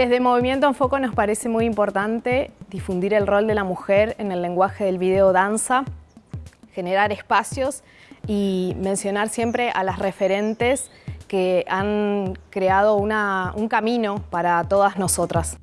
Desde Movimiento en Foco nos parece muy importante difundir el rol de la mujer en el lenguaje del video danza, generar espacios y mencionar siempre a las referentes que han creado un camino para todas nosotras.